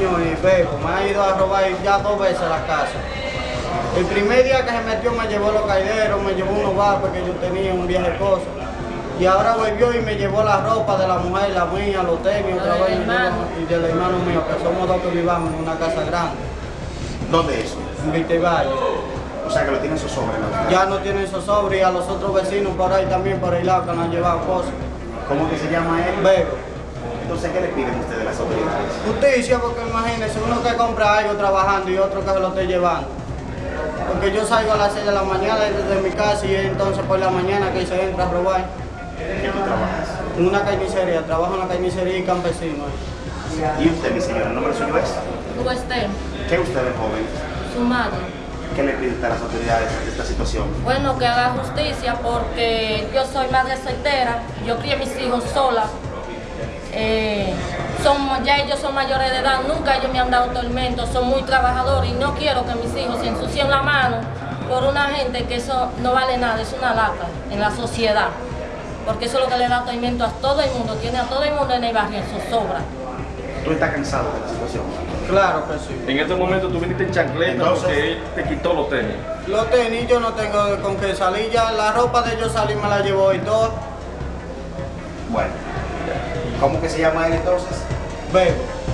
y Bebo. Me ha ido a robar ya dos veces a la casa. El primer día que se metió me llevó los caideros, me llevó unos vapos que yo tenía, un de cosas. Y ahora volvió y me llevó la ropa de la mujer, la mía, los tenis, otra vez, y del hermano mío, que somos dos que vivamos en una casa grande, ¿Dónde es en Vitevalle. O sea que lo tienen zozobra. ¿no? Ya no tienen zozobra y a los otros vecinos por ahí también, por el lado, que nos han llevado cosas. ¿Cómo que se llama él? Bebo. Entonces, ¿qué le piden ustedes a las autoridades? Justicia, porque imagínense, uno que compra algo trabajando y otro que se lo esté llevando. Porque yo salgo a las 6 de la mañana desde mi casa y entonces por la mañana que se entra a robar. ¿Qué tú trabajas? En una carnicería, trabajo en la carnicería y campesino. ¿Y usted, mi señora, el nombre suyo es? Western, ¿Qué usted es joven? su madre. ¿Qué le pide usted a las autoridades de esta situación? Bueno, que haga justicia porque yo soy madre soltera, yo crié mis hijos sola. Eh, son, ya ellos son mayores de edad, nunca ellos me han dado tormento, son muy trabajadores y no quiero que mis hijos se ensucien la mano por una gente que eso no vale nada, es una lata en la sociedad. Porque eso es lo que le da tormento a todo el mundo, tiene a todo el mundo en el barrio en zozobra. ¿Tú estás cansado de la situación? Claro que sí. En este momento tú viniste en chancleta Entonces- porque él te quitó los tenis. Los tenis yo no tengo con qué salir ya, la ropa de ellos salir me la llevó y todo. Bueno, ¿cómo que se llama él entonces? Bebo.